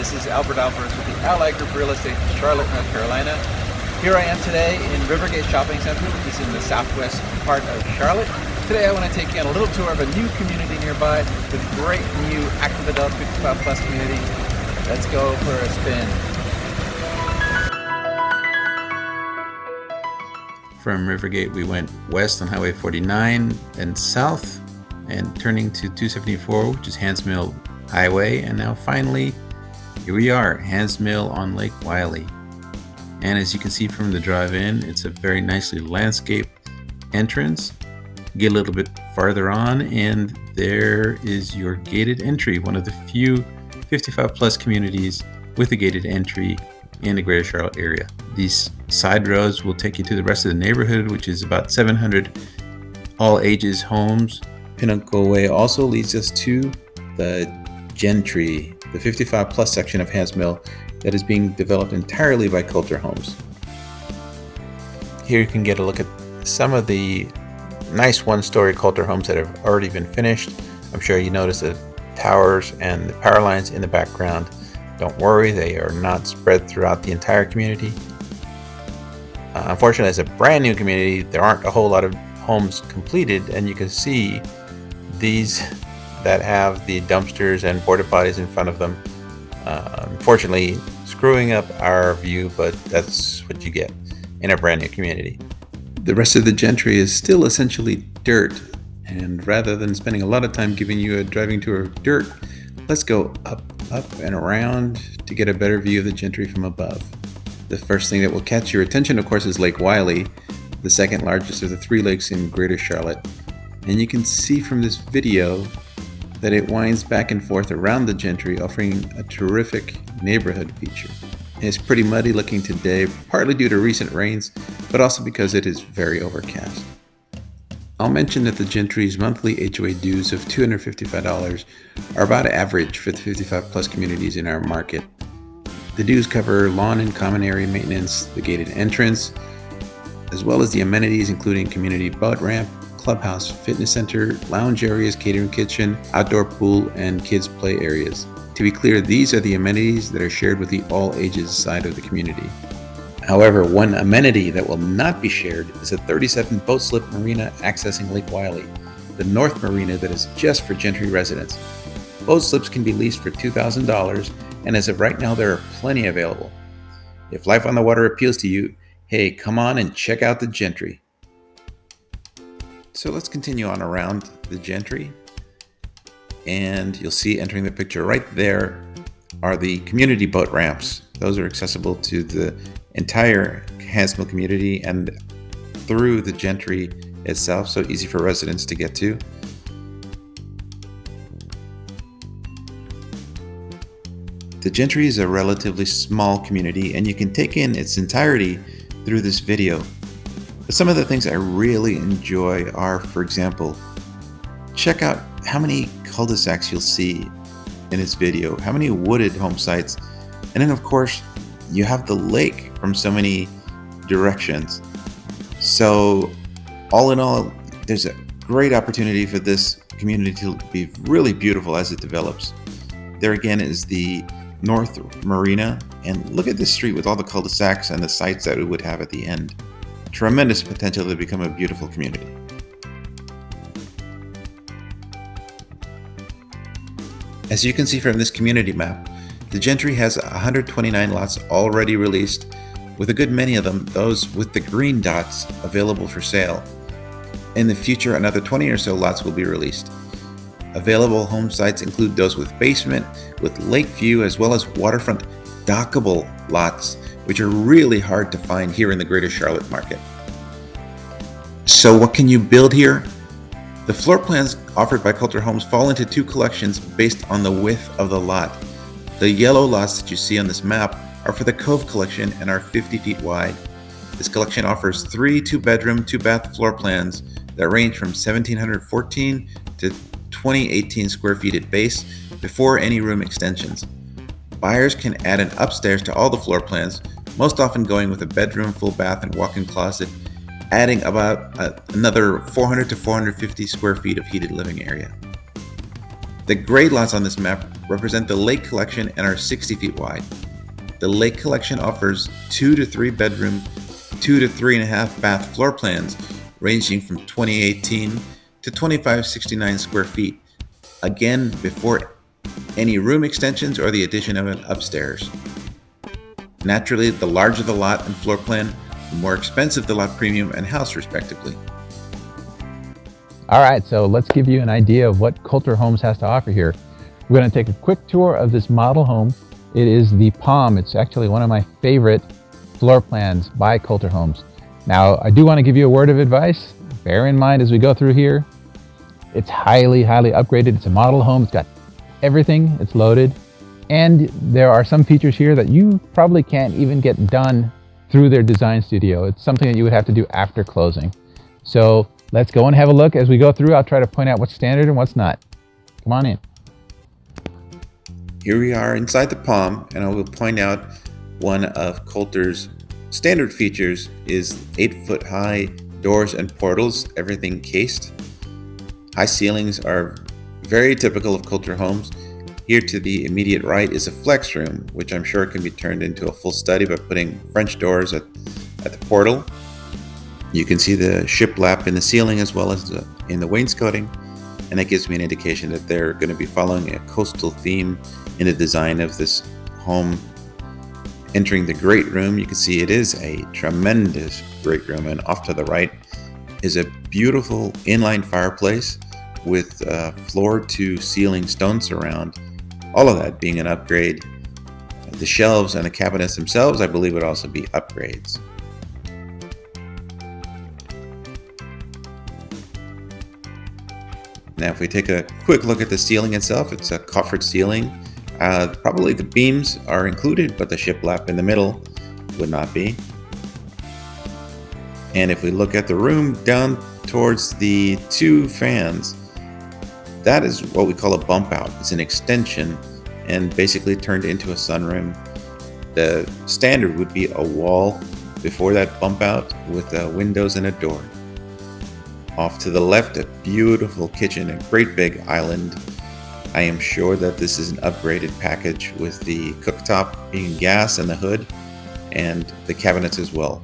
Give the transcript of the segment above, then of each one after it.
This is Albert Alvarez with the Ally Group Real Estate in Charlotte, North Carolina. Here I am today in Rivergate Shopping Center, which is in the southwest part of Charlotte. Today I want to take you on a little tour of a new community nearby with great new active adult 55 plus community. Let's go for a spin. From Rivergate, we went west on Highway 49 and south, and turning to 274, which is Hands Mill Highway, and now finally, here we are, Hands Mill on Lake Wylie. And as you can see from the drive-in, it's a very nicely landscaped entrance. Get a little bit farther on, and there is your gated entry, one of the few 55 plus communities with a gated entry in the greater Charlotte area. These side roads will take you to the rest of the neighborhood, which is about 700 all ages homes. Pinnacle Way also leads us to the Gentry, the 55 plus section of Hands Mill that is being developed entirely by Kolter Homes. Here you can get a look at some of the nice one-story Kolter homes that have already been finished. I'm sure you notice the towers and the power lines in the background. Don't worry, they are not spread throughout the entire community. Uh, unfortunately, as a brand new community, there aren't a whole lot of homes completed, and you can see these that have the dumpsters and porta potties in front of them. Uh, unfortunately, screwing up our view, but that's what you get in a brand new community. The rest of the gentry is still essentially dirt, and rather than spending a lot of time giving you a driving tour of dirt, let's go up, up, and around to get a better view of the gentry from above. The first thing that will catch your attention, of course, is Lake Wylie, the second largest of the three lakes in Greater Charlotte. And you can see from this video that it winds back and forth around the Gentry, offering a terrific neighborhood feature. It's pretty muddy looking today, partly due to recent rains, but also because it is very overcast. I'll mention that the Gentry's monthly HOA dues of $255 are about average for the 55 plus communities in our market. The dues cover lawn and common area maintenance, the gated entrance, as well as the amenities including community boat ramp, clubhouse, fitness center, lounge areas, catering kitchen, outdoor pool, and kids play areas. To be clear, these are the amenities that are shared with the all ages side of the community. However, one amenity that will not be shared is a 37 boat slip marina accessing Lake Wylie, the North Marina that is just for Gentry residents. Boat slips can be leased for $2,000 and as of right now, there are plenty available. If life on the water appeals to you, hey, come on and check out the Gentry. So let's continue on around the Gentry. And you'll see entering the picture right there are the community boat ramps. Those are accessible to the entire Hands Mill community and through the Gentry itself, so easy for residents to get to. The Gentry is a relatively small community and you can take in its entirety through this video. But some of the things I really enjoy are, for example, check out how many cul-de-sacs you'll see in this video, how many wooded home sites, and then of course you have the lake from so many directions. So all in all, there's a great opportunity for this community to be really beautiful as it develops. There again is the North Marina, and look at this street with all the cul-de-sacs and the sites that it would have at the end. Tremendous potential to become a beautiful community. As you can see from this community map, the Gentry has 129 lots already released, with a good many of them those with the green dots available for sale. In the future, another 20 or so lots will be released. Available home sites include those with basement, with lake view, as well as waterfront dockable lots, which are really hard to find here in the greater Charlotte market. So what can you build here? The floor plans offered by Kolter Homes fall into two collections based on the width of the lot. The yellow lots that you see on this map are for the Cove collection and are 50 feet wide. This collection offers three two-bedroom, two-bath floor plans that range from 1714 to 2018 square feet at base before any room extensions. Buyers can add an upstairs to all the floor plans, most often going with a bedroom, full bath, and walk-in closet, adding about uh, another 400 to 450 square feet of heated living area. The gray lots on this map represent the Lake Collection and are 60 feet wide. The Lake Collection offers two to three bedroom, two to three and a half bath floor plans ranging from 2018 to 2569 square feet. Again, before any room extensions or the addition of an upstairs. Naturally, the larger the lot and floor plan, the more expensive the lot premium and house respectively. All right, so let's give you an idea of what Kolter Homes has to offer here. We're going to take a quick tour of this model home. It is the Palm. It's actually one of my favorite floor plans by Kolter Homes. Now, I do want to give you a word of advice. Bear in mind as we go through here, it's highly, highly upgraded. It's a model home. It's got everything. It's loaded. And there are some features here that you probably can't even get done through their design studio. It's something that you would have to do after closing. So let's go and have a look. As we go through, I'll try to point out what's standard and what's not. Come on in. Here we are inside the Palm, and I will point out one of Kolter's standard features is 8 foot high doors and portals, everything cased. High ceilings are very typical of Kolter homes. Here to the immediate right is a flex room, which I'm sure can be turned into a full study by putting French doors at, at the portal. You can see the shiplap in the ceiling as well as the, in the wainscoting, and that gives me an indication that they're going to be following a coastal theme in the design of this home. Entering the great room, you can see it is a tremendous great room, and off to the right is a beautiful inline fireplace with uh, floor to ceiling stone surround. All of that being an upgrade. The shelves and the cabinets themselves, I believe, would also be upgrades. Now, if we take a quick look at the ceiling itself, it's a coffered ceiling uh, probably the beams are included, but the shiplap in the middle would not be. And if we look at the room down towards the two fans, that is what we call a bump out. It's an extension and basically turned into a sunroom. The standard would be a wall before that bump out with uh, windows and a door. Off to the left, a beautiful kitchen, a great big island I am sure that this is an upgraded package with the cooktop being gas and the hood and the cabinets as well.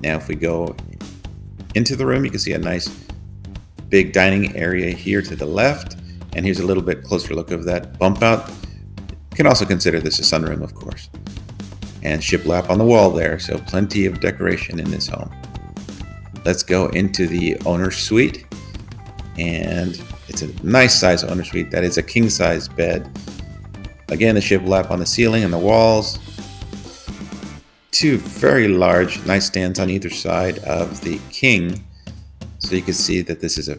Now if we go into the room, you can see a nice big dining area here to the left. And here's a little bit closer look of that bump out. You can also consider this a sunroom, of course. And shiplap on the wall there, so plenty of decoration in this home. Let's go into the owner's suite. And it's a nice size owner suite. That is a king size bed. Again, the shiplap on the ceiling and the walls. Two very large nightstands on either side of the king. So you can see that this is a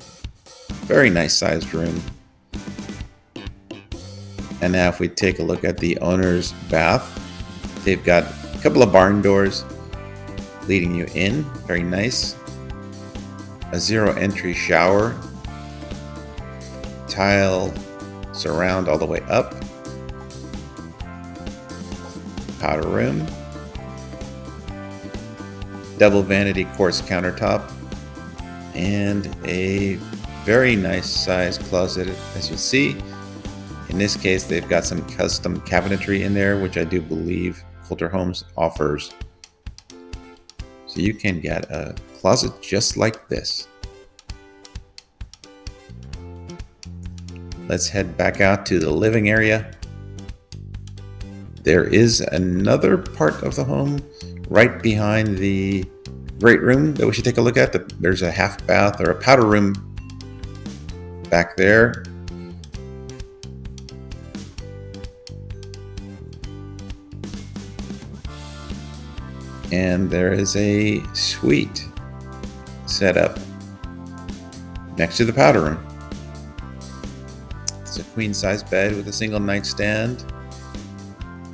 very nice sized room. And now if we take a look at the owner's bath, they've got a couple of barn doors leading you in. Very nice. A zero entry shower tile surround all the way up. Powder room. Double vanity quartz countertop. And a very nice size closet as you see. In this case, they've got some custom cabinetry in there, which I do believe Kolter Homes offers. So you can get a closet just like this. Let's head back out to the living area. There is another part of the home right behind the great room that we should take a look at. There's a half bath or a powder room back there. And there is a suite set up next to the powder room. It's a queen size bed with a single nightstand.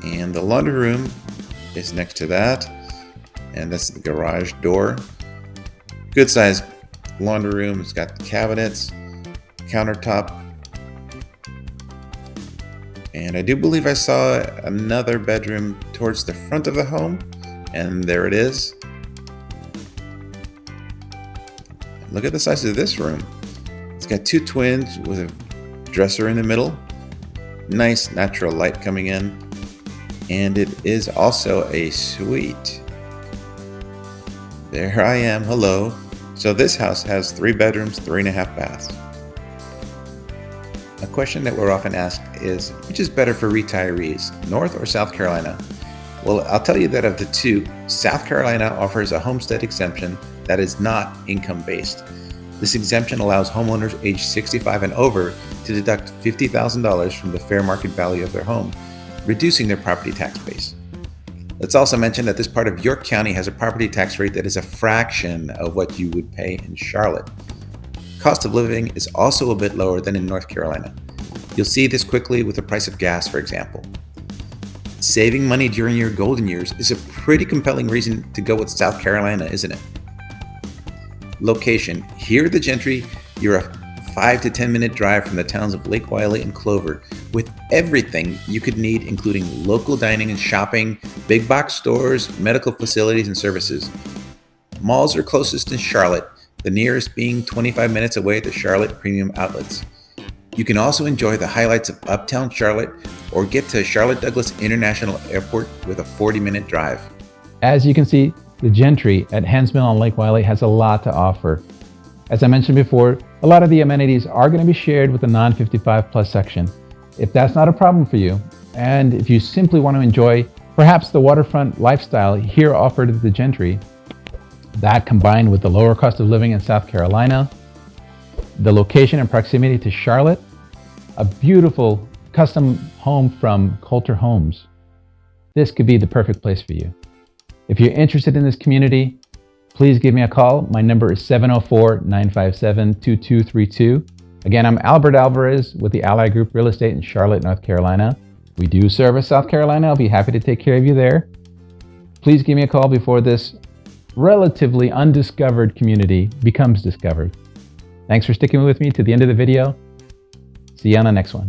And the laundry room is next to that. And that's the garage door. Good size laundry room. It's got the cabinets, countertop. And I do believe I saw another bedroom towards the front of the home. And there it is. Look at the size of this room. It's got two twins with a dresser in the middle, nice natural light coming in, and it is also a suite. There I am, hello. So this house has three bedrooms, three and a half baths. A question that we're often asked is, which is better for retirees, North or South Carolina? Well, I'll tell you that of the two, South Carolina offers a homestead exemption that is not income based. This exemption allows homeowners aged 65 and over to deduct $50,000 from the fair market value of their home, reducing their property tax base. Let's also mention that this part of York County has a property tax rate that is a fraction of what you would pay in Charlotte. Cost of living is also a bit lower than in North Carolina. You'll see this quickly with the price of gas, for example. Saving money during your golden years is a pretty compelling reason to go with South Carolina, isn't it? Location. Here the Gentry, you're a 5 to 10 minute drive from the towns of Lake Wylie and Clover with everything you could need including local dining and shopping, big box stores, medical facilities and services. Malls are closest in Charlotte, the nearest being 25 minutes away at the Charlotte Premium Outlets. You can also enjoy the highlights of Uptown Charlotte or get to Charlotte Douglas International Airport with a 40 minute drive. As you can see, the Gentry at Hands Mill on Lake Wylie has a lot to offer. As I mentioned before, a lot of the amenities are going to be shared with the non-55 plus section. If that's not a problem for you, and if you simply want to enjoy perhaps the waterfront lifestyle here offered at the Gentry, that combined with the lower cost of living in South Carolina, the location and proximity to Charlotte, a beautiful custom home from Kolter Homes, this could be the perfect place for you. If you're interested in this community, please give me a call. My number is 704-957-2232. Again, I'm Albert Alvarez with the Ally Group Real Estate in Charlotte, North Carolina. We do service South Carolina. I'll be happy to take care of you there. Please give me a call before this relatively undiscovered community becomes discovered. Thanks for sticking with me to the end of the video. See you on the next one.